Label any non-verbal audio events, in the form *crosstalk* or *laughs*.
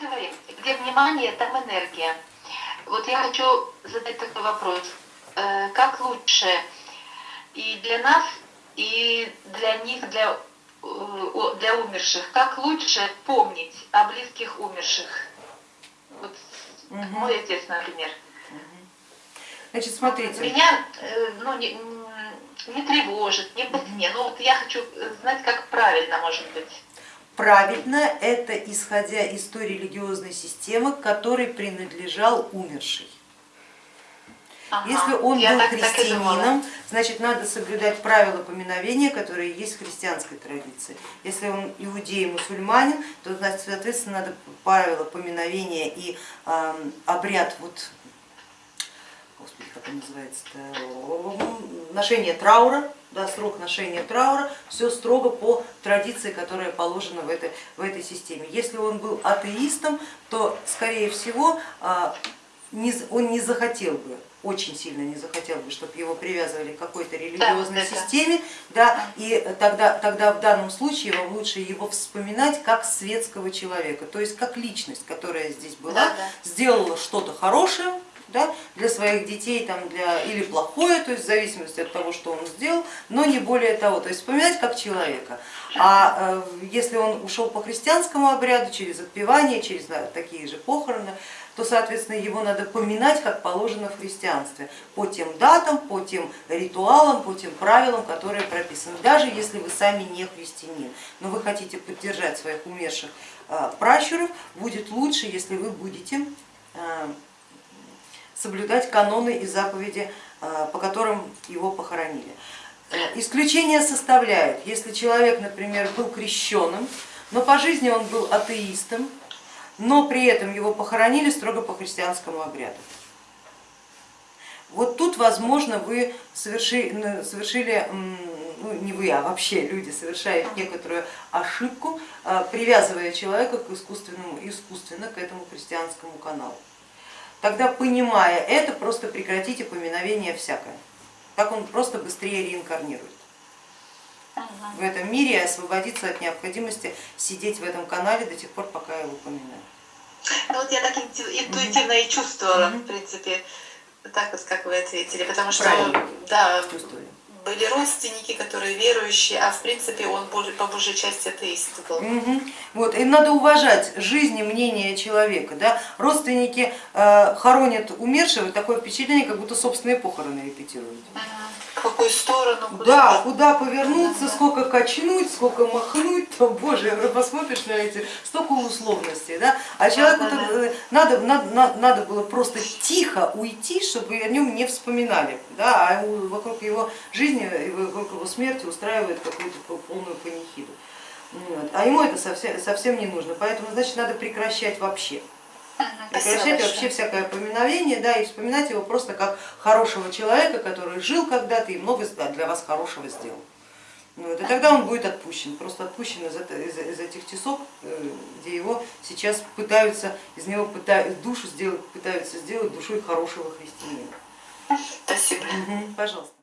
говорим, где внимание, там энергия. Вот я хочу задать такой вопрос. Э, как лучше и для нас, и для них, для, э, для умерших, как лучше помнить о близких умерших? Вот угу. мой отец, например. Значит, смотрите. Меня э, ну, не, не тревожит, не по сне. Но вот я хочу знать, как правильно может быть. Правильно, это исходя из той религиозной системы, которой принадлежал умерший. Ага, Если он был так, христианином, так значит надо соблюдать правила поминовения, которые есть в христианской традиции. Если он иудей, мусульманин, то значит, соответственно надо правила поминовения и э, обряд вот господи, как он называется, ношение траура, да, срок ношения траура, все строго по традиции, которая положена в этой, в этой системе. Если он был атеистом, то скорее всего а, он не захотел бы, очень сильно не захотел бы, чтобы его привязывали к какой-то религиозной да, системе, да, и тогда, тогда в данном случае вам лучше его вспоминать как светского человека, то есть как личность, которая здесь была, да, да. сделала что-то хорошее, да, для своих детей там, для, или плохое, то есть в зависимости от того, что он сделал, но не более того, то есть вспоминать как человека. А э, если он ушел по христианскому обряду, через отпевание, через такие же похороны, то, соответственно, его надо поминать, как положено в христианстве, по тем датам, по тем ритуалам, по тем правилам, которые прописаны, даже если вы сами не христианин, но вы хотите поддержать своих умерших э, пращуров, будет лучше, если вы будете э, соблюдать каноны и заповеди, э, по которым его похоронили. Э, исключение составляет, если человек, например, был крещенным, но по жизни он был атеистом, но при этом его похоронили строго по христианскому обряду. Вот тут, возможно, вы совершили, совершили ну не вы, а вообще люди совершают некоторую ошибку, э, привязывая человека к искусственному, искусственно к этому христианскому каналу тогда понимая это, просто прекратите поминовение всякое. Так он просто быстрее реинкарнирует в этом мире и освободиться от необходимости сидеть в этом канале до тех пор, пока его поминают. Ну вот я так интуитивно и чувствовала, в принципе, так вот, как вы ответили, потому что Правильно. да, Чувствую были родственники, которые верующие, а в принципе он по большей части атеист был. Угу. Вот, и надо уважать жизнь и мнение человека. Да? Родственники э, хоронят умершего, такое впечатление, как будто собственные похороны репетируют. Ага. В какую сторону? Куда да, куда повернуться, ага. сколько качнуть, сколько махнуть, *laughs* то, боже, посмотришь на эти, столько условностей. Да? А человеку ага, да. надо, надо, надо было просто тихо уйти, чтобы о нем не вспоминали, да? а вокруг его жизни жизни и вокруг его смерти устраивает какую-то полную панихиду. Вот. А ему это совсем, совсем не нужно, поэтому значит надо прекращать вообще. Прекращать вообще всякое поминовение, да, и вспоминать его просто как хорошего человека, который жил когда-то и много для вас хорошего сделал. Вот, и тогда он будет отпущен, просто отпущен из, из, из этих тесок, э, где его сейчас пытаются, из него пытаются, душу сделать, пытаются сделать душой хорошего христианина. Спасибо. Угу, пожалуйста.